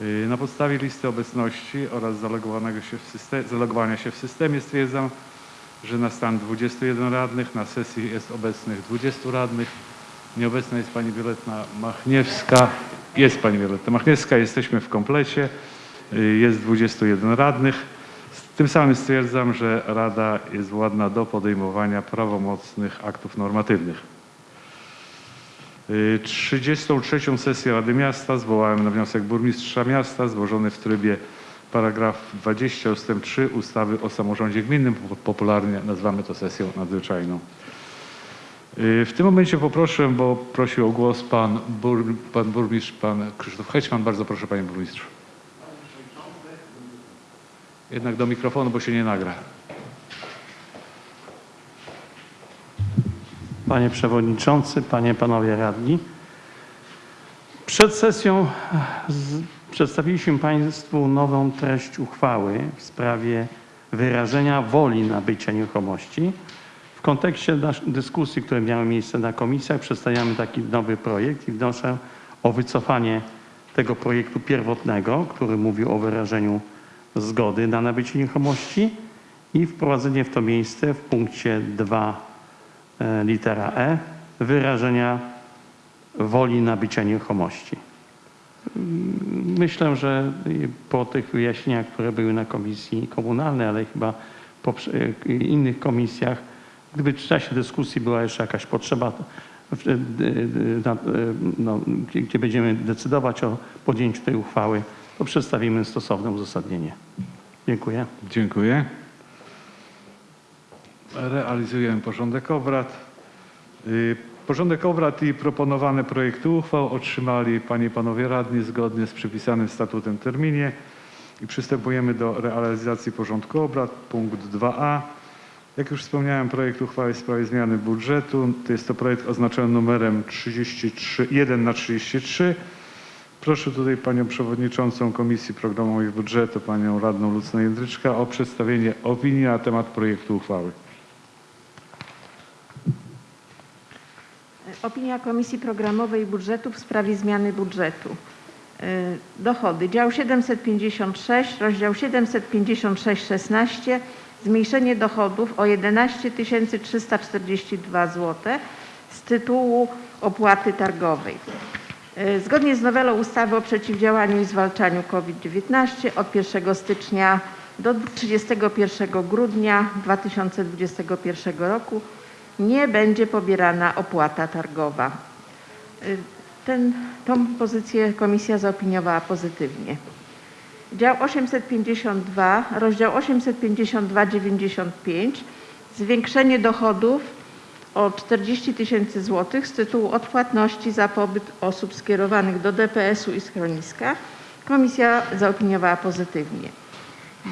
Y, Na podstawie listy obecności oraz się zalogowania się w systemie stwierdzam, że na stan 21 radnych na sesji jest obecnych 20 radnych. Nieobecna jest pani Wioletta Machniewska. Jest pani Wioletta Machniewska, jesteśmy w komplecie. Y, Jest 21 radnych. Tym samym stwierdzam, że Rada jest władna do podejmowania prawomocnych aktów normatywnych. Y, 33. sesję Rady Miasta zwołałem na wniosek burmistrza miasta złożony w trybie paragraf 20 ust. 3 ustawy o samorządzie gminnym. Po- Popularnie nazywamy to sesją nadzwyczajną. Y, W tym momencie poproszę, bo prosił o głos pan, bur, pan burmistrz, pan Krzysztof Hećman. Bardzo proszę panie burmistrzu. Jednak do mikrofonu, bo się nie nagra. Panie Przewodniczący, Panie, Panowie Radni. Przed sesją z, przedstawiliśmy Państwu nową treść uchwały w sprawie wyrażenia woli nabycia nieruchomości. W kontekście dyskusji, które miały miejsce na komisjach, przedstawiamy taki nowy projekt i wnoszę o wycofanie tego projektu pierwotnego, który mówił o wyrażeniu zgody na nabycie nieruchomości i wprowadzenie w to miejsce w punkcie 2 e, litera E wyrażenia woli nabycia nieruchomości. Mm, Myślę, że po tych wyjaśnieniach, które były na komisji komunalnej, ale chyba po y, innych komisjach, gdyby w czasie dyskusji była jeszcze jakaś potrzeba, y, no, gdzie będziemy decydować o podjęciu tej uchwały, to przedstawimy stosowne uzasadnienie. Dziękuję. Dziękuję. Realizujemy porządek obrad. Y, Porządek obrad i proponowane projekty uchwał otrzymali Panie i Panowie Radni zgodnie z przypisanym statutem terminie. I przystępujemy do realizacji porządku obrad. Punkt 2a. Jak już wspomniałem, projekt uchwały w sprawie zmiany budżetu. To jest to projekt oznaczony numerem 33, 1 na 33. Proszę tutaj Panią Przewodniczącą Komisji Programowej Budżetu, Panią Radną Lucynę Jędryczka o przedstawienie opinii na temat projektu uchwały. Opinia Komisji Programowej i Budżetu w sprawie zmiany budżetu. Y, Dochody. Dział 756, rozdział 756-16. Zmniejszenie dochodów o 11 342 zł z tytułu opłaty targowej. Y, Zgodnie z nowelą ustawy o przeciwdziałaniu i zwalczaniu COVID-19 od 1 stycznia do 31 grudnia 2021 roku nie będzie pobierana opłata targowa. Y, Ten, tą pozycję komisja zaopiniowała pozytywnie. Dział 852, rozdział 852-95, zwiększenie dochodów o 40 tysięcy złotych z tytułu odpłatności za pobyt osób skierowanych do DPS-u i schroniska. Komisja zaopiniowała pozytywnie.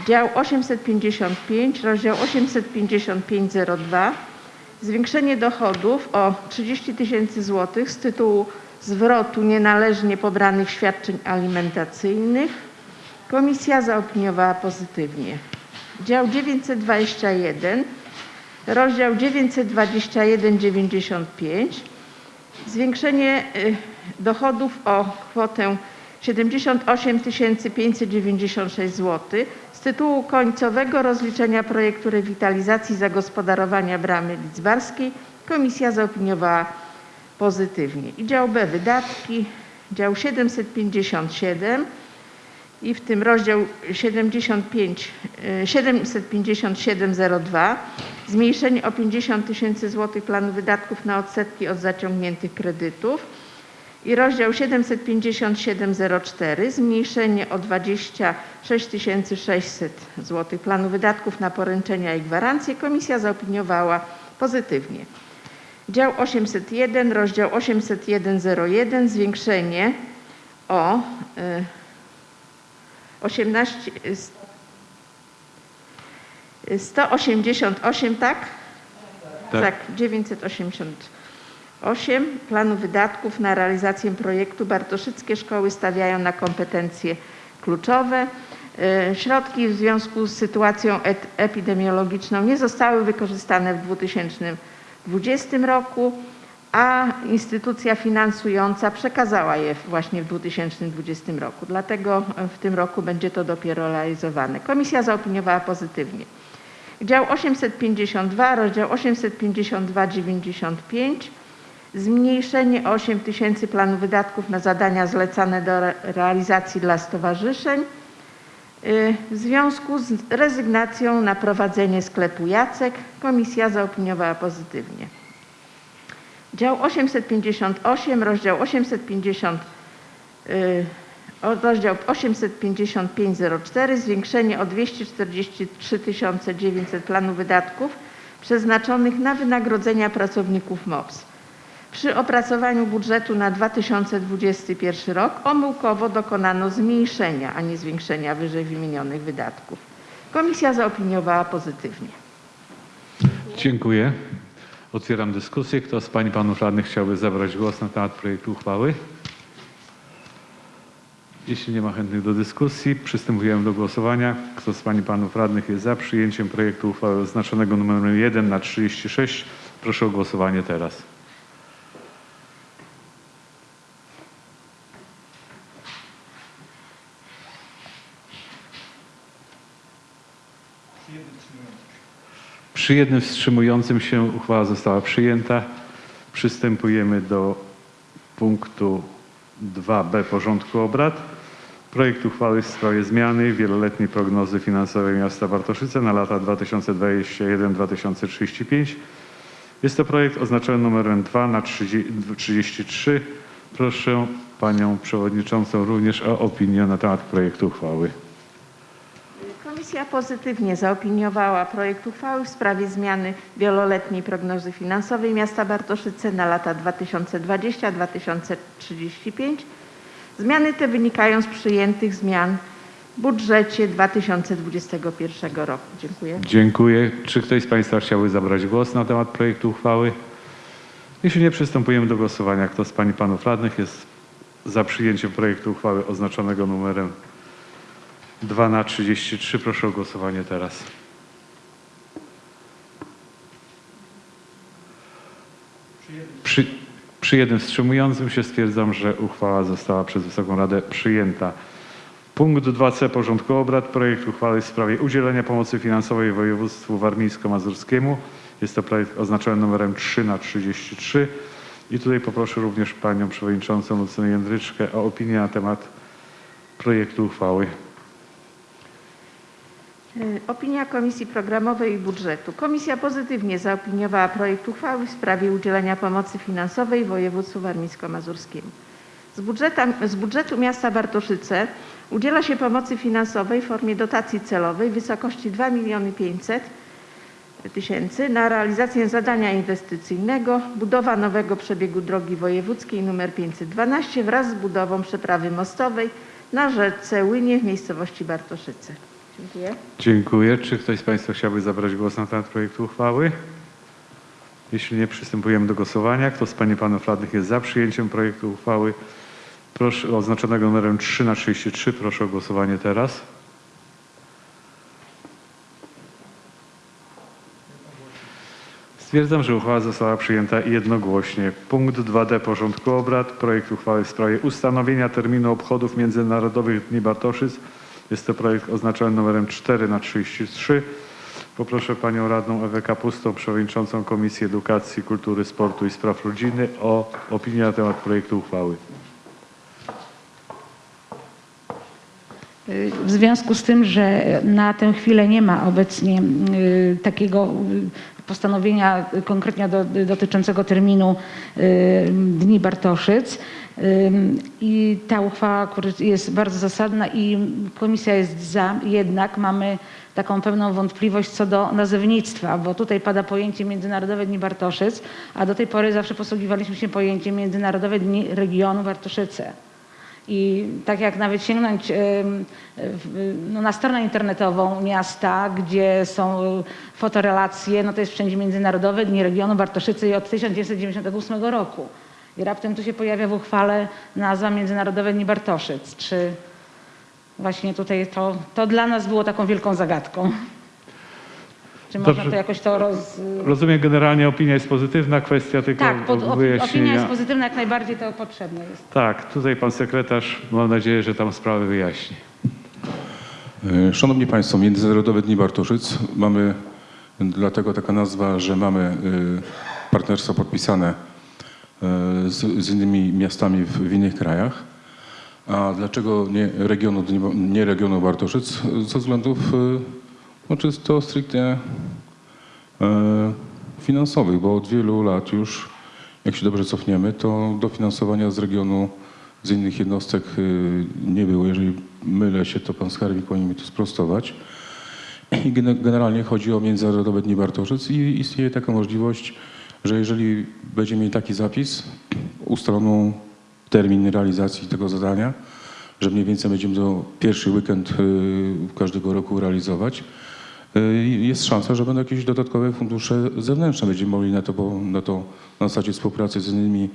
Dział 855, rozdział 855-02, zwiększenie dochodów o 30 tysięcy złotych z tytułu zwrotu nienależnie pobranych świadczeń alimentacyjnych. Komisja zaopiniowała pozytywnie. Dział 921, rozdział 921-95, zwiększenie y, dochodów o kwotę 78 596 zł tytułu końcowego rozliczenia projektu rewitalizacji zagospodarowania bramy lidzbarskiej. Komisja zaopiniowała pozytywnie. I dział B wydatki, dział 757 i w tym rozdział 75, y, 75702 zmniejszenie o 50 tysięcy złotych planu wydatków na odsetki od zaciągniętych kredytów i rozdział 75704 zmniejszenie o 26 600 zł planu wydatków na poręczenia i gwarancje komisja zaopiniowała pozytywnie. Dział 801, rozdział 80101 zwiększenie o y, 18 y, 188 tak? Tak. tak 988 planu wydatków na realizację projektu Bartoszyckie Szkoły stawiają na kompetencje kluczowe. Y, Środki w związku z sytuacją epidemiologiczną nie zostały wykorzystane w 2020 roku, a instytucja finansująca przekazała je właśnie w 2020 roku. Dlatego w tym roku będzie to dopiero realizowane. Komisja zaopiniowała pozytywnie. Dział 852, rozdział 852,95 zmniejszenie o 8 tysięcy planu wydatków na zadania zlecane do re- realizacji dla stowarzyszeń y, w związku z rezygnacją na prowadzenie sklepu Jacek. Komisja zaopiniowała pozytywnie. Dział 858, rozdział 850, y, rozdział 85504, zwiększenie o 243 900 planu wydatków przeznaczonych na wynagrodzenia pracowników MOPS. Przy opracowaniu budżetu na 2021 rok omyłkowo dokonano zmniejszenia, a nie zwiększenia wyżej wymienionych wydatków. Komisja zaopiniowała pozytywnie. Dziękuję. Otwieram dyskusję. Kto z Pań i Panów Radnych chciałby zabrać głos na temat projektu uchwały? Jeśli nie ma chętnych do dyskusji, przystępujemy do głosowania. Kto z Pań i Panów Radnych jest za przyjęciem projektu uchwały oznaczonego numerem 1 na 36? Proszę o głosowanie teraz. Przy jednym wstrzymującym się uchwała została przyjęta. Przystępujemy do punktu 2b porządku obrad. Projekt uchwały w sprawie zmiany wieloletniej prognozy finansowej miasta Bartoszyce na lata 2021-2035. Jest to projekt oznaczony numerem 2 na 30 33. Proszę Panią Przewodniczącą również o opinię na temat projektu uchwały. Komisja pozytywnie zaopiniowała projekt uchwały w sprawie zmiany wieloletniej prognozy finansowej miasta Bartoszyce na lata 2020-2035. Zmiany te wynikają z przyjętych zmian w budżecie 2021 roku. Dziękuję. Dziękuję. Czy ktoś z Państwa chciałby zabrać głos na temat projektu uchwały? Jeśli nie, przystępujemy do głosowania. Kto z Pań i Panów Radnych jest za przyjęciem projektu uchwały oznaczonego numerem 2 na 33? Proszę o głosowanie teraz. Przy, przy jednym wstrzymującym się stwierdzam, że uchwała została przez Wysoką Radę przyjęta. Punkt 2c porządku obrad. Projekt uchwały w sprawie udzielenia pomocy finansowej województwu warmińsko-mazurskiemu. Jest to projekt oznaczony numerem 3 na 33. I tutaj poproszę również Panią Przewodniczącą Lucynę Jędryczkę o opinię na temat projektu uchwały. Y, Opinia Komisji Programowej i Budżetu. Komisja pozytywnie zaopiniowała projekt uchwały w sprawie udzielenia pomocy finansowej województwu warmińsko-mazurskiemu. Z, z budżetu miasta Bartoszyce udziela się pomocy finansowej w formie dotacji celowej w wysokości 2 500 tysięcy na realizację zadania inwestycyjnego budowa nowego przebiegu drogi wojewódzkiej nr 512 wraz z budową przeprawy mostowej na rzece Łynie w miejscowości Bartoszyce. Dziękuję. Dziękuję. Czy ktoś z Państwa chciałby zabrać głos na temat projektu uchwały? Jeśli nie, przystępujemy do głosowania. Kto z Pań i Panów Radnych jest za przyjęciem projektu uchwały proszę, oznaczonego numerem 3 na 33? Proszę o głosowanie teraz. Stwierdzam, że uchwała została przyjęta jednogłośnie. Punkt 2d porządku obrad. Projekt uchwały w sprawie ustanowienia terminu obchodów Międzynarodowych Dni Bartoszyc. Jest to projekt oznaczony numerem 4 na 33. Poproszę Panią Radną Ewę Kapustą, Przewodniczącą Komisji Edukacji, Kultury, Sportu i Spraw Rodziny o opinię na temat projektu uchwały. W związku z tym, że na tę chwilę nie ma obecnie y, takiego postanowienia konkretnie do, dotyczącego terminu y, Dni Bartoszyc y, i ta uchwała jest bardzo zasadna i komisja jest za, jednak mamy taką pewną wątpliwość co do nazewnictwa, bo tutaj pada pojęcie Międzynarodowe Dni Bartoszyc, a do tej pory zawsze posługiwaliśmy się pojęciem Międzynarodowe Dni Regionu Bartoszyce. I tak jak nawet sięgnąć no, na stronę internetową miasta, gdzie są y, fotorelacje, no to jest wszędzie międzynarodowe Dni Regionu Bartoszycy od 1998 roku. I raptem tu się pojawia w uchwale nazwa Międzynarodowe Dni Bartoszyc. Czy właśnie tutaj to, to dla nas było taką wielką zagadką. Czy Dobrze. można to jakoś to roz... Rozumiem, generalnie opinia jest pozytywna, kwestia tylko Tak, pod, opinia jest pozytywna, jak najbardziej to potrzebne jest. Tak, tutaj pan sekretarz, mam nadzieję, że tam sprawę wyjaśni. E, Szanowni Państwo, Międzynarodowe Dni Bartoszyc mamy dlatego taka nazwa, że mamy e, partnerstwo podpisane e, z, z innymi miastami w, w innych krajach. A dlaczego nie regionu, nie regionu Bartoszyc? Ze względów no, czysto stricte e, finansowych, bo od wielu lat już, jak się dobrze cofniemy, to dofinansowania z regionu, z innych jednostek y, nie było. Jeżeli mylę się, to pan skarbnik powinien mi to sprostować. I gene- generalnie chodzi o Międzynarodowe Dni Bartoszyc i istnieje taka możliwość, że jeżeli będziemy mieli taki zapis, ustaloną termin realizacji tego zadania, że mniej więcej będziemy to pierwszy weekend y, każdego roku realizować, jest szansa, że będą jakieś dodatkowe fundusze zewnętrzne. Będziemy mogli na to, bo na to na zasadzie współpracy z innymi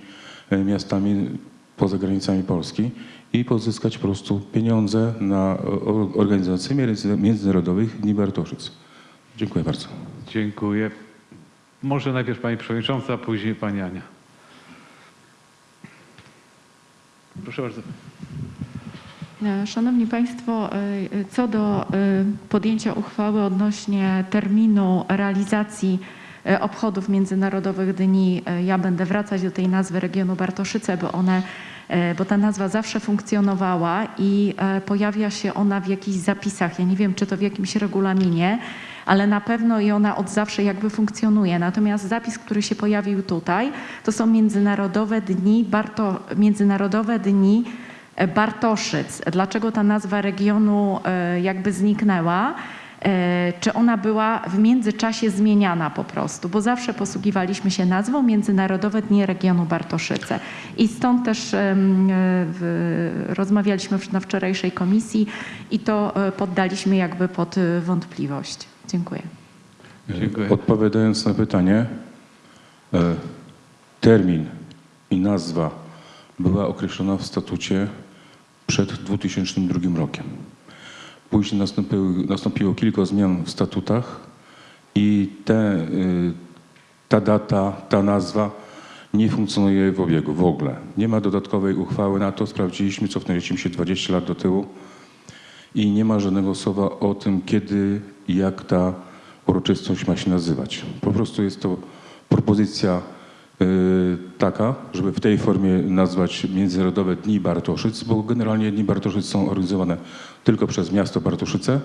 y, miastami poza granicami Polski i pozyskać po prostu pieniądze na organizację między- międzynarodowych Dni. Dziękuję bardzo. Dziękuję. Może najpierw pani przewodnicząca, a później pani Ania. Proszę bardzo. E, Szanowni Państwo, e, co do e, podjęcia uchwały odnośnie terminu realizacji obchodów Międzynarodowych Dni, ja będę wracać do tej nazwy regionu Bartoszyce, bo one bo ta nazwa zawsze funkcjonowała i pojawia się ona w jakichś zapisach. Ja nie wiem, czy to w jakimś regulaminie, ale na pewno i ona od zawsze jakby funkcjonuje. Natomiast zapis, który się pojawił tutaj, to są Międzynarodowe Dni, Barto, Międzynarodowe Dni Bartoszyc. Dlaczego ta nazwa regionu e, jakby zniknęła? E, Czy ona była w międzyczasie zmieniana po prostu? Bo zawsze posługiwaliśmy się nazwą Międzynarodowe Dni Regionu Bartoszyce. I stąd też e, rozmawialiśmy na wczorajszej komisji i to e, poddaliśmy jakby pod e, wątpliwość. Dziękuję. Dziękuję. Odpowiadając na pytanie, e, termin i nazwa była określona w statucie przed 2002 rokiem. Później nastąpiło kilka zmian w statutach i te, y, ta data, ta nazwa nie funkcjonuje w obiegu w ogóle. Nie ma dodatkowej uchwały na to. Sprawdziliśmy, cofnęliśmy się 20 lat do tyłu i nie ma żadnego słowa o tym, kiedy i jak ta uroczystość ma się nazywać. Po prostu jest to propozycja taka, żeby w tej formie nazwać Międzynarodowe Dni Bartoszyc, bo generalnie Dni Bartoszyc są organizowane tylko przez miasto Bartoszyce,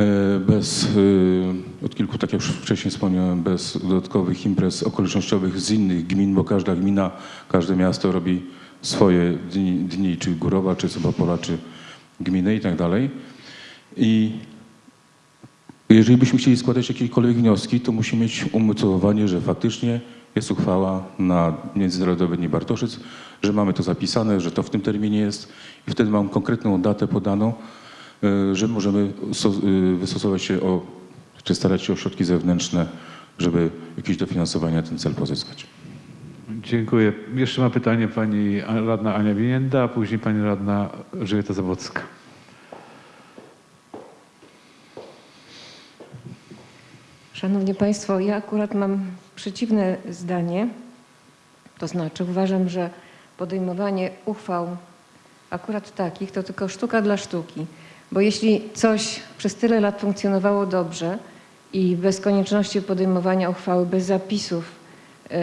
y, bez, y, od kilku, tak jak już wcześniej wspomniałem, bez dodatkowych imprez okolicznościowych z innych gmin, bo każda gmina, każde miasto robi swoje dni, dni czy Górowa, czy Sobapola, czy gminy i tak dalej. I jeżeli byśmy chcieli składać jakiekolwiek wnioski, to musimy mieć umocowanie, że faktycznie jest uchwała na Międzynarodowe Dni Bartoszyc, że mamy to zapisane, że to w tym terminie jest i wtedy mam konkretną datę podaną, y, że możemy y, wystosować się o, czy starać się o środki zewnętrzne, żeby jakieś dofinansowanie na ten cel pozyskać. Dziękuję. Jeszcze ma pytanie pani radna Ania Winienda, a później pani radna Elżbieta Zawocka. Szanowni Państwo, ja akurat mam przeciwne zdanie. To znaczy uważam, że podejmowanie uchwał akurat takich to tylko sztuka dla sztuki. Bo jeśli coś przez tyle lat funkcjonowało dobrze i bez konieczności podejmowania uchwały, bez zapisów, y,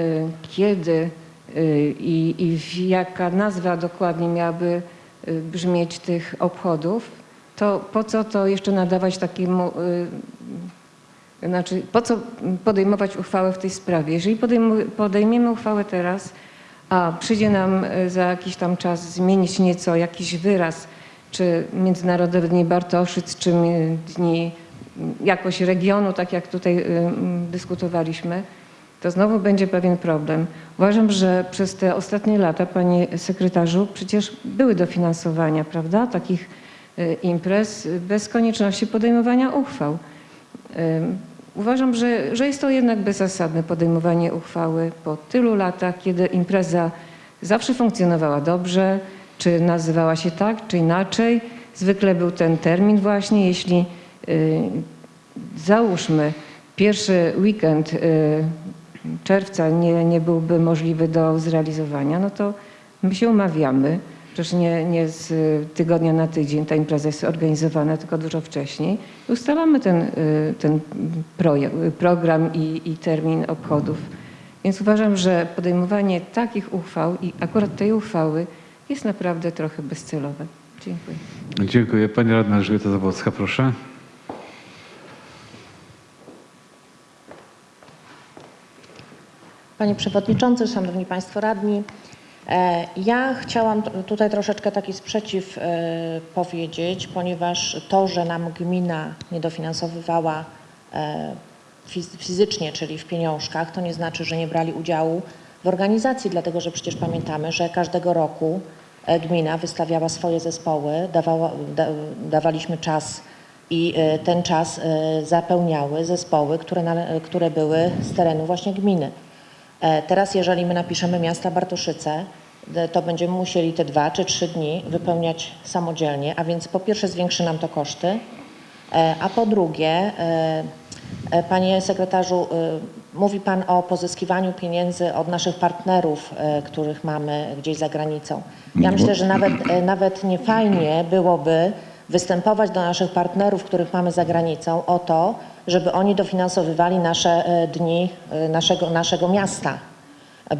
kiedy y, i, i jaka nazwa dokładnie miałaby y, brzmieć tych obchodów, to po co to jeszcze nadawać takiemu znaczy, po co podejmować uchwałę w tej sprawie? Jeżeli podejmiemy uchwałę teraz, a przyjdzie nam e, za jakiś tam czas zmienić nieco jakiś wyraz, czy Międzynarodowe Dni Bartoszyc, czy Dni jakoś regionu, tak jak tutaj m, dyskutowaliśmy, to znowu będzie pewien problem. Uważam, że przez te ostatnie lata, panie sekretarzu, przecież były dofinansowania, prawda, takich y, imprez bez konieczności podejmowania uchwał. Uważam, że, że jest to jednak bezzasadne podejmowanie uchwały po tylu latach, kiedy impreza zawsze funkcjonowała dobrze, czy nazywała się tak, czy inaczej. Zwykle był ten termin właśnie, jeśli y, załóżmy, pierwszy weekend y, czerwca nie, nie byłby możliwy do zrealizowania, no to my się umawiamy. Przecież nie, nie z tygodnia na tydzień ta impreza jest organizowana, tylko dużo wcześniej. Ustalamy ten, y, ten projekt, program i, i termin obchodów. Więc uważam, że podejmowanie takich uchwał i akurat tej uchwały jest naprawdę trochę bezcelowe. Dziękuję. Dziękuję. Pani radna Elżbieta Zabłocka, proszę. Panie Przewodniczący, Szanowni Państwo Radni. E, Ja chciałam tutaj troszeczkę taki sprzeciw e, powiedzieć, ponieważ to, że nam gmina nie dofinansowywała e, fiz- fizycznie, czyli w pieniążkach, to nie znaczy, że nie brali udziału w organizacji, dlatego że przecież pamiętamy, że każdego roku gmina wystawiała swoje zespoły, dawała, da, dawaliśmy czas i ten czas zapełniały zespoły, które, które były z terenu właśnie gminy. E, Teraz, jeżeli my napiszemy miasta Bartoszyce, e, to będziemy musieli te dwa czy trzy dni wypełniać samodzielnie, a więc po pierwsze zwiększy nam to koszty, e, a po drugie, panie sekretarzu, mówi pan o pozyskiwaniu pieniędzy od naszych partnerów, których mamy gdzieś za granicą. Ja myślę, że nawet, nawet nie fajnie byłoby występować do naszych partnerów, których mamy za granicą o to, żeby oni dofinansowywali nasze e, dni e, naszego, naszego miasta.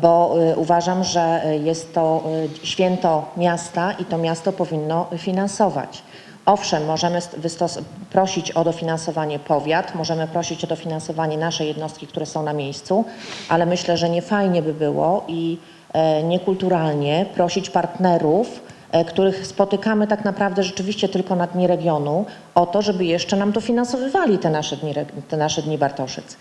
Bo e, uważam, że jest to święto miasta i to miasto powinno finansować. Owszem, możemy prosić o dofinansowanie powiat, możemy prosić o dofinansowanie nasze jednostki, które są na miejscu, ale myślę, że nie fajnie by było i niekulturalnie prosić partnerów, których spotykamy tak naprawdę rzeczywiście tylko na dni regionu, o to, żeby jeszcze nam dofinansowywali te nasze dni, te nasze dni Bartoszyc.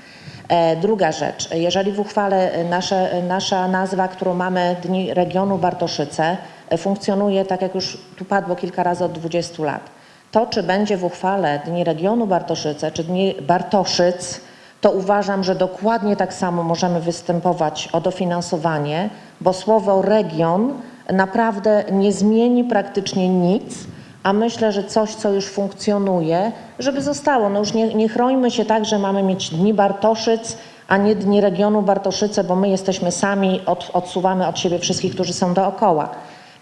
E, Druga rzecz, jeżeli w uchwale e, nasze, e, nasza nazwa, którą mamy Dni Regionu Bartoszyce, e, funkcjonuje, tak jak już tu padło kilka razy, od 20 lat. To, czy będzie w uchwale Dni Regionu Bartoszyce, czy Dni Bartoszyc, to uważam, że dokładnie tak samo możemy występować o dofinansowanie, bo słowo region naprawdę nie zmieni praktycznie nic, a myślę, że coś, co już funkcjonuje, żeby zostało. No już nie, nie chrońmy się tak, że mamy mieć Dni Bartoszyc, a nie Dni Regionu Bartoszyce, bo my jesteśmy sami, od, odsuwamy od siebie wszystkich, którzy są dookoła.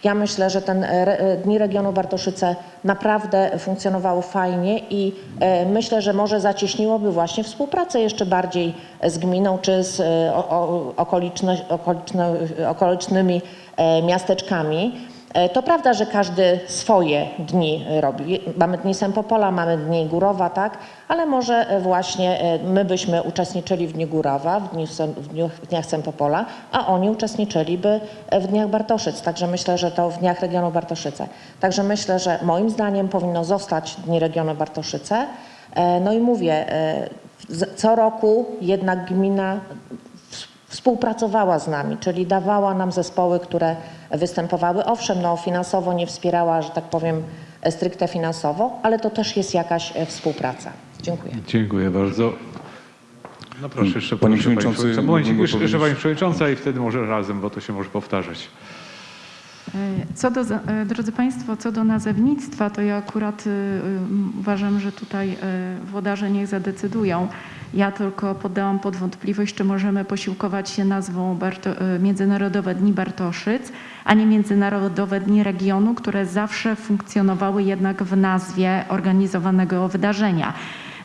Ja myślę, że ten re, Dni Regionu Bartoszyce naprawdę funkcjonowały fajnie i e, myślę, że może zacieśniłoby właśnie współpracę jeszcze bardziej z gminą czy z e, o, o, okolicznymi miasteczkami. E, To prawda, że każdy swoje dni robi. Mamy dni Sempopola, mamy dni Górowa, tak? Ale może e, właśnie e, my byśmy uczestniczyli w Dniu Górowa, w, w, dniu, w dniach Sempopola, a oni uczestniczyliby e, w Dniach Bartoszyc. Także myślę, że to w Dniach Regionu Bartoszyce. Także myślę, że moim zdaniem powinno zostać Dni Regionu Bartoszyce. E, No i mówię, e, co roku jednak gmina współpracowała z nami, czyli dawała nam zespoły, które występowały. Owszem, no finansowo nie wspierała, że tak powiem, stricte finansowo, ale to też jest jakaś e, współpraca. Dziękuję. Dziękuję bardzo. No proszę jeszcze Panie proszę, Przewodniczący, jeszcze, Pani Przewodnicząca i wtedy może razem, bo to się może powtarzać. E, Co do, e, drodzy Państwo, co do nazewnictwa, to ja akurat y, uważam, że tutaj włodarze niech zadecydują. Ja tylko poddałam pod wątpliwość, czy możemy posiłkować się nazwą Barto, Międzynarodowe Dni Bartoszyc, a nie Międzynarodowe Dni Regionu, które zawsze funkcjonowały jednak w nazwie organizowanego wydarzenia.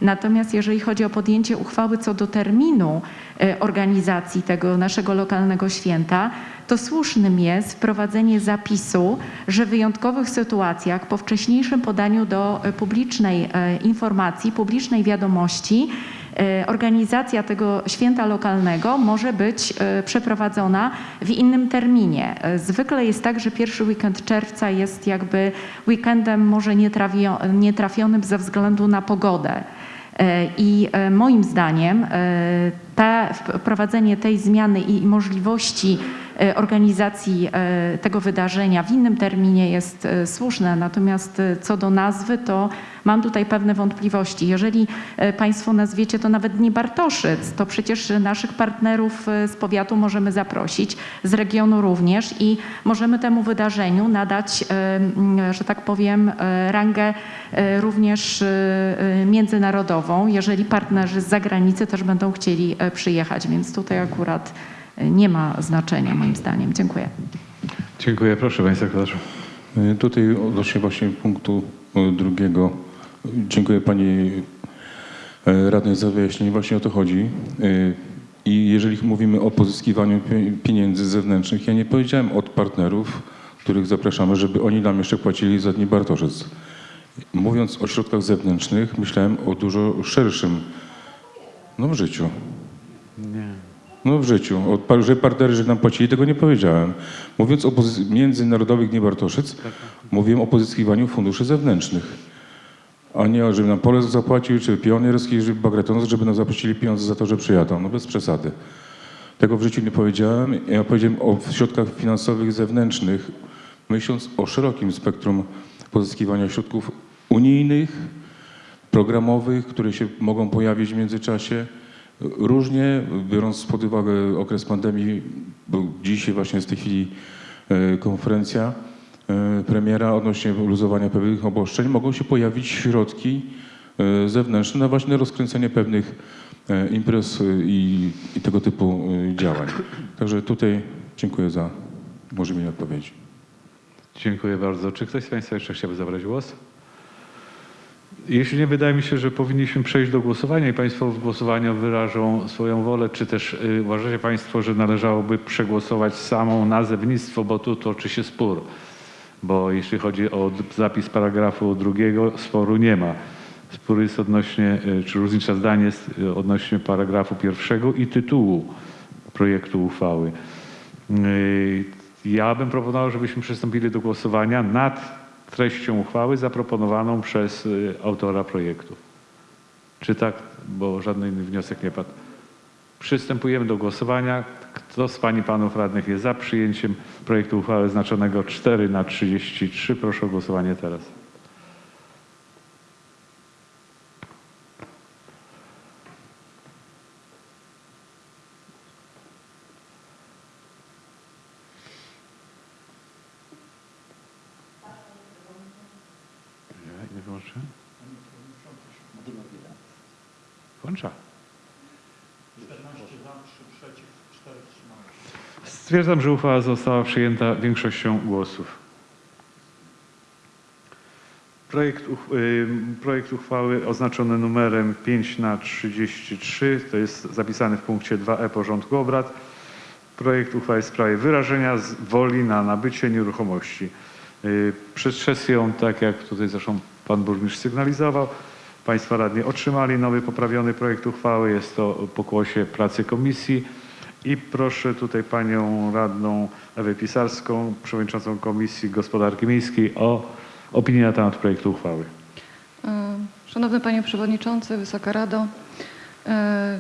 Natomiast jeżeli chodzi o podjęcie uchwały co do terminu e, organizacji tego naszego lokalnego święta, to słusznym jest wprowadzenie zapisu, że w wyjątkowych sytuacjach po wcześniejszym podaniu do e, publicznej e, informacji, publicznej wiadomości, organizacja tego święta lokalnego może być przeprowadzona w innym terminie. Zwykle jest tak, że pierwszy weekend czerwca jest jakby weekendem może nietrafionym ze względu na pogodę. E, I e, moim zdaniem e, wprowadzenie tej zmiany i możliwości organizacji tego wydarzenia w innym terminie jest słuszne, natomiast co do nazwy, to mam tutaj pewne wątpliwości. Jeżeli e, Państwo nazwiecie to nawet Dni Bartoszyc, to przecież naszych partnerów e, z powiatu możemy zaprosić, z regionu również i możemy temu wydarzeniu nadać, e, że tak powiem, rangę również międzynarodową, jeżeli partnerzy z zagranicy też będą chcieli przyjechać, więc tutaj akurat nie ma znaczenia moim zdaniem. Dziękuję. Dziękuję. Proszę. Y, Tutaj odnośnie właśnie punktu drugiego. Dziękuję Pani y, Radnej za wyjaśnienie. Właśnie o to chodzi. Y, I jeżeli mówimy o pozyskiwaniu pie- pieniędzy zewnętrznych, ja nie powiedziałem od partnerów, których zapraszamy, żeby oni nam jeszcze płacili za Dni Bartoszyc. Mówiąc o środkach zewnętrznych, myślałem o dużo szerszym, no w życiu. Nie. No w życiu. O, par- że partnerzy nam płacili, tego nie powiedziałem. Mówiąc o międzynarodowych Dni Bartoszyc, mówiłem o pozyskiwaniu funduszy zewnętrznych. A nie, żeby nam Polek zapłacił, czy Pionierski, czy Bagretonos, żeby nam zapłacili pieniądze za to, że przyjadą. No bez przesady. Tego w życiu nie powiedziałem. Ja powiedziałem o środkach finansowych zewnętrznych, myśląc o szerokim spektrum pozyskiwania środków unijnych, programowych, które się mogą pojawić w międzyczasie. Różnie, biorąc pod uwagę okres pandemii, bo dzisiaj właśnie jest w tej chwili e, konferencja premiera odnośnie luzowania pewnych obostrzeń, mogą się pojawić środki e, zewnętrzne na właśnie rozkręcenie pewnych e, imprez e, i, i tego typu e, działań. Także tutaj dziękuję za umożliwienie odpowiedzi. Dziękuję bardzo. Czy ktoś z Państwa jeszcze chciałby zabrać głos? Jeśli nie, wydaje mi się, że powinniśmy przejść do głosowania i Państwo w głosowaniu wyrażą swoją wolę, czy też uważacie Państwo, że należałoby przegłosować samą nazewnictwo, bo tu toczy się spór. Bo jeśli chodzi o zapis paragrafu drugiego, sporu nie ma. Spór jest odnośnie, y, czy różnica zdań jest y, odnośnie paragrafu pierwszego i tytułu projektu uchwały. Yy, Ja bym proponował, żebyśmy przystąpili do głosowania nad treścią uchwały zaproponowaną przez autora projektu. Czy tak? Bo żaden inny wniosek nie padł. Przystępujemy do głosowania. Kto z Pani Panów Radnych jest za przyjęciem projektu uchwały znaczonego 4 na 33? Proszę o głosowanie teraz. Nie, nie włączę? Włącza. Stwierdzam, że uchwała została przyjęta większością głosów. Projekt, y, projekt uchwały oznaczony numerem 5 na 33, to jest zapisany w punkcie 2e porządku obrad. Projekt uchwały w sprawie wyrażenia woli na nabycie nieruchomości. Y, Przed sesją, tak jak tutaj zresztą pan burmistrz sygnalizował, państwa radni otrzymali nowy, poprawiony projekt uchwały. Jest to pokłosie pracy komisji. I proszę tutaj panią radną Ewę Pisarską, przewodniczącą Komisji Gospodarki Miejskiej o opinię na temat projektu uchwały. E, Szanowny Panie Przewodniczący, Wysoka Rado. e,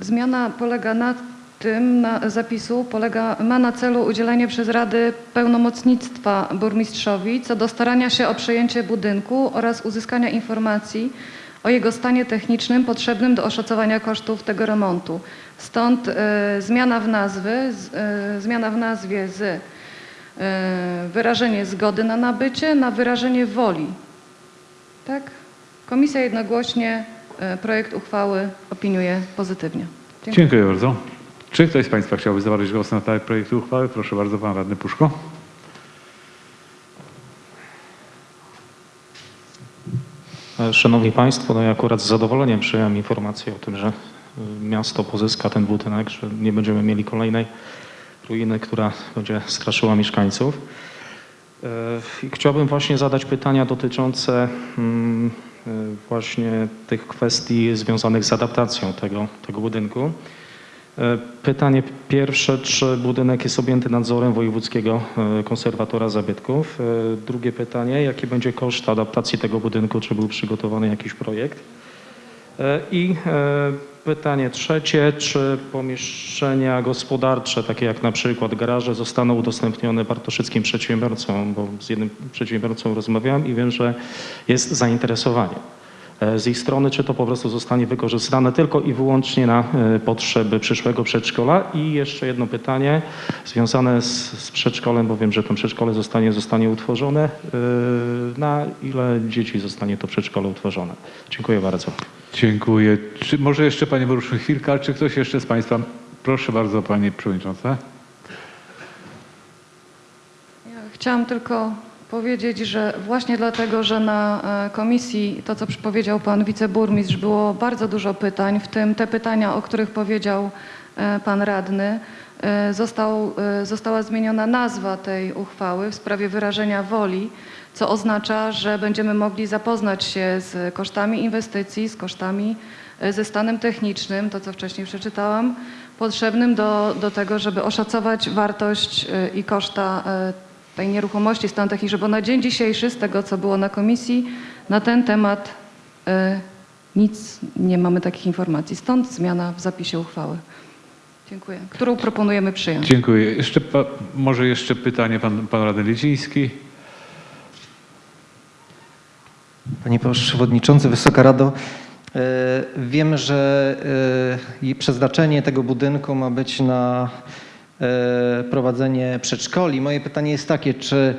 Zmiana polega na tym, na zapisu polega, ma na celu udzielenie przez Rady pełnomocnictwa burmistrzowi co do starania się o przejęcie budynku oraz uzyskania informacji o jego stanie technicznym potrzebnym do oszacowania kosztów tego remontu. Stąd e, zmiana w nazwy, e, zmiana w nazwie z e, wyrażenie zgody na nabycie na wyrażenie woli tak. Komisja jednogłośnie projekt uchwały opiniuje pozytywnie. Dziękuję. Dziękuję bardzo. Czy ktoś z państwa chciałby zabrać głos na temat projektu uchwały? Proszę bardzo, pan radny Puszko. Szanowni Państwo, no ja akurat z zadowoleniem przyjąłem informację o tym, że y, miasto pozyska ten budynek, że nie będziemy mieli kolejnej ruiny, która będzie straszyła mieszkańców. I chciałbym właśnie zadać pytania dotyczące mm, y, właśnie tych kwestii związanych z adaptacją tego, tego budynku. E, Pytanie pierwsze, czy budynek jest objęty nadzorem Wojewódzkiego e, Konserwatora Zabytków? E, Drugie pytanie, jaki będzie koszt adaptacji tego budynku, czy był przygotowany jakiś projekt? I pytanie trzecie, czy pomieszczenia gospodarcze, takie jak na przykład garaże, zostaną udostępnione bartoszyckim przedsiębiorcom, bo z jednym przedsiębiorcą rozmawiałem i wiem, że jest zainteresowanie z ich strony, czy to po prostu zostanie wykorzystane tylko i wyłącznie na e, potrzeby przyszłego przedszkola. I jeszcze jedno pytanie związane z, z przedszkolem, bo wiem, że to przedszkole zostanie, zostanie utworzone. E, Na ile dzieci zostanie to przedszkole utworzone? Dziękuję bardzo. Dziękuję. Czy może jeszcze Panie Burmistrzu chwilkę, czy ktoś jeszcze z Państwa? Proszę bardzo Pani Przewodnicząca. Ja chciałam tylko powiedzieć, że właśnie dlatego, że na e, komisji, to co powiedział pan wiceburmistrz, było bardzo dużo pytań, w tym te pytania, o których powiedział e, pan radny, e, został, została zmieniona nazwa tej uchwały w sprawie wyrażenia woli, co oznacza, że będziemy mogli zapoznać się z kosztami inwestycji, z kosztami, ze stanem technicznym, to co wcześniej przeczytałam, potrzebnym do, do tego, żeby oszacować wartość i koszta tej nieruchomości, stan techniczny, bo na dzień dzisiejszy, z tego co było na komisji, na ten temat e, nic nie mamy takich informacji. Stąd zmiana w zapisie uchwały. Dziękuję. Którą proponujemy przyjąć. Dziękuję. Jeszcze pa, może jeszcze pytanie Pan, pan Radny Lidziński. Panie Przewodniczący, Wysoka Rado, e, wiem, że e, przeznaczenie tego budynku ma być na prowadzenie przedszkoli. Moje pytanie jest takie, czy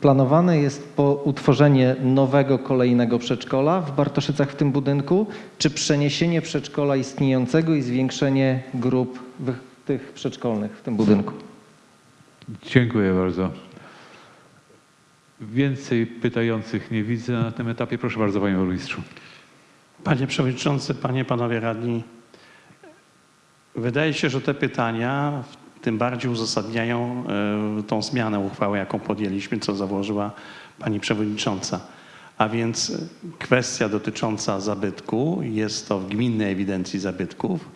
planowane jest po utworzenie nowego kolejnego przedszkola w Bartoszycach w tym budynku, czy przeniesienie przedszkola istniejącego i zwiększenie grup tych przedszkolnych w tym budynku? Dziękuję bardzo. Więcej pytających nie widzę na tym etapie. Proszę bardzo Panie Burmistrzu. Panie Przewodniczący, Panie, Panowie Radni, wydaje się, że te pytania tym bardziej uzasadniają e, tą zmianę uchwały, jaką podjęliśmy, co założyła Pani Przewodnicząca. A więc kwestia dotycząca zabytku, jest to w gminnej ewidencji zabytków,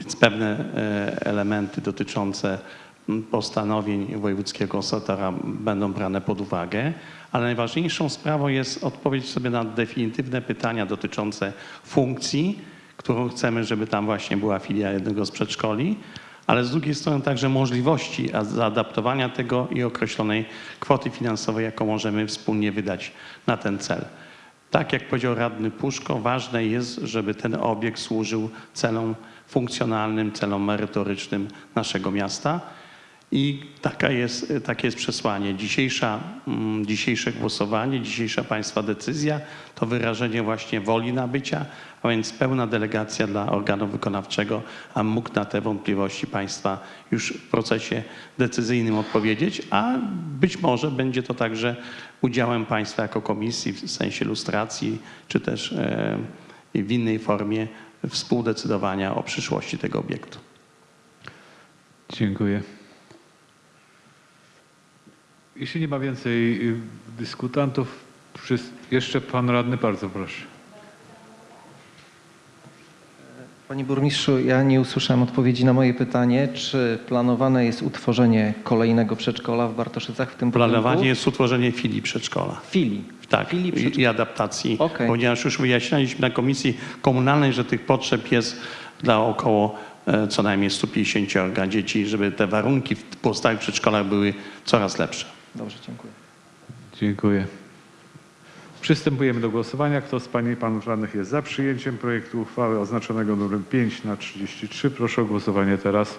więc pewne e, elementy dotyczące postanowień wojewódzkiego konserwatora będą brane pod uwagę, ale najważniejszą sprawą jest odpowiedź sobie na definitywne pytania dotyczące funkcji, którą chcemy, żeby tam właśnie była filia jednego z przedszkoli, ale z drugiej strony także możliwości zaadaptowania tego i określonej kwoty finansowej, jaką możemy wspólnie wydać na ten cel. Tak jak powiedział radny Puszko, ważne jest, żeby ten obiekt służył celom funkcjonalnym, celom merytorycznym naszego miasta. I taka jest, takie jest przesłanie. Dzisiejsza, mm, dzisiejsze głosowanie, dzisiejsza Państwa decyzja to wyrażenie właśnie woli nabycia, a więc pełna delegacja dla organu wykonawczego, a mógł na te wątpliwości Państwa już w procesie decyzyjnym odpowiedzieć, a być może będzie to także udziałem Państwa jako komisji w sensie lustracji, czy też e, w innej formie współdecydowania o przyszłości tego obiektu. Dziękuję. Jeśli nie ma więcej y, dyskutantów, jeszcze Pan Radny, bardzo proszę. Panie Burmistrzu, ja nie usłyszałem odpowiedzi na moje pytanie, czy planowane jest utworzenie kolejnego przedszkola w Bartoszycach w tym budynku? Planowanie jest utworzenie filii przedszkola. Filii. Tak, Filii i, przedszkola. i adaptacji, Okej. ponieważ już wyjaśnialiśmy na komisji komunalnej, że tych potrzeb jest dla około e, co najmniej 150 dzieci, żeby te warunki w pozostałych przedszkolach były coraz lepsze. Dobrze, dziękuję. Dziękuję. Przystępujemy do głosowania. Kto z Pań i Panów Radnych jest za przyjęciem projektu uchwały oznaczonego numerem 5 na 33? Proszę o głosowanie teraz.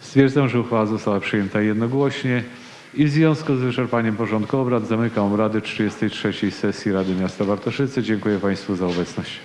Stwierdzam, że uchwała została przyjęta jednogłośnie i w związku z wyczerpaniem porządku obrad zamykam obrady 33 sesji Rady Miasta Bartoszyce. Dziękuję Państwu za obecność.